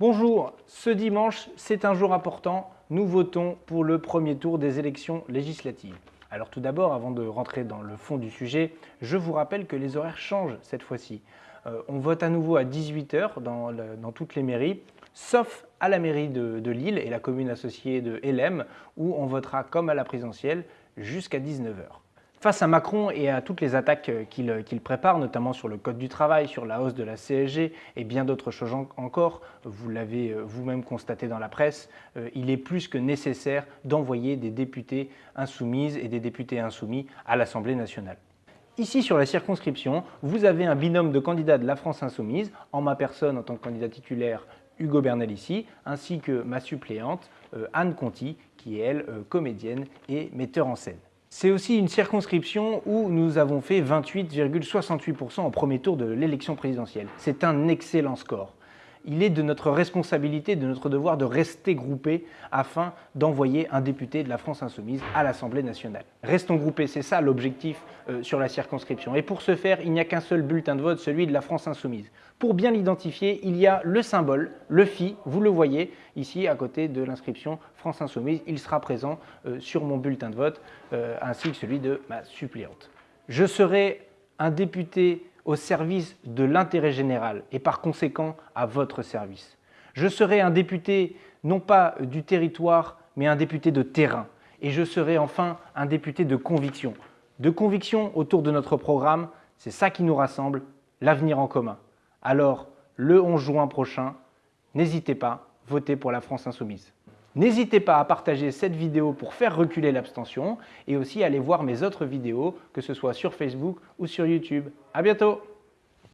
Bonjour, ce dimanche, c'est un jour important. Nous votons pour le premier tour des élections législatives. Alors tout d'abord, avant de rentrer dans le fond du sujet, je vous rappelle que les horaires changent cette fois-ci. Euh, on vote à nouveau à 18h dans, dans, toutes les mairies, sauf à la mairie de, de Lille et la commune associée de LM, où on votera comme à la présidentielle jusqu'à 19h. Face à Macron et à toutes les attaques euh, euh, qu'il prépare, notamment sur le code du travail, sur la hausse de la CSG et bien d'autres choses encore, vous l'avez euh, vous-même constaté dans la presse, il est plus que nécessaire d'envoyer des députés insoumises et des députés insoumis à l'Assemblée nationale. Ici, sur la circonscription, vous avez un binôme de candidats de la France insoumise, en ma personne en tant que candidat titulaire Hugo Bernal ici, ainsi que ma suppléante Anne Conti, qui est elle comédienne et metteur en scène. C'est aussi une circonscription où nous avons fait 28,68% au premier tour de l'élection présidentielle. C'est un excellent score. Il est de notre responsabilité, de notre devoir de rester groupés afin d'envoyer un député de la France Insoumise à l'Assemblée nationale. Restons groupés, c'est ça l'objectif euh, sur la circonscription. Et pour ce faire, il n'y a qu'un seul bulletin de vote, celui de la France Insoumise. Pour bien l'identifier, il y a le symbole, le phi, vous le voyez ici à côté de l'inscription France Insoumise. Il sera présent euh, sur mon bulletin de vote euh, ainsi que celui de ma suppléante. Je serai un député au service de l'intérêt général et par conséquent à votre service. Je serai un député non pas du territoire, mais un député de terrain. Et je serai enfin un député de conviction. De conviction autour de notre programme, c'est ça qui nous rassemble, l'avenir en commun. Alors, le 11 juin prochain, n'hésitez pas, votez pour la France Insoumise. N'hésitez pas à partager cette vidéo pour faire reculer l'abstention et aussi à aller voir mes autres vidéos, que ce soit sur Facebook ou sur YouTube. À bientôt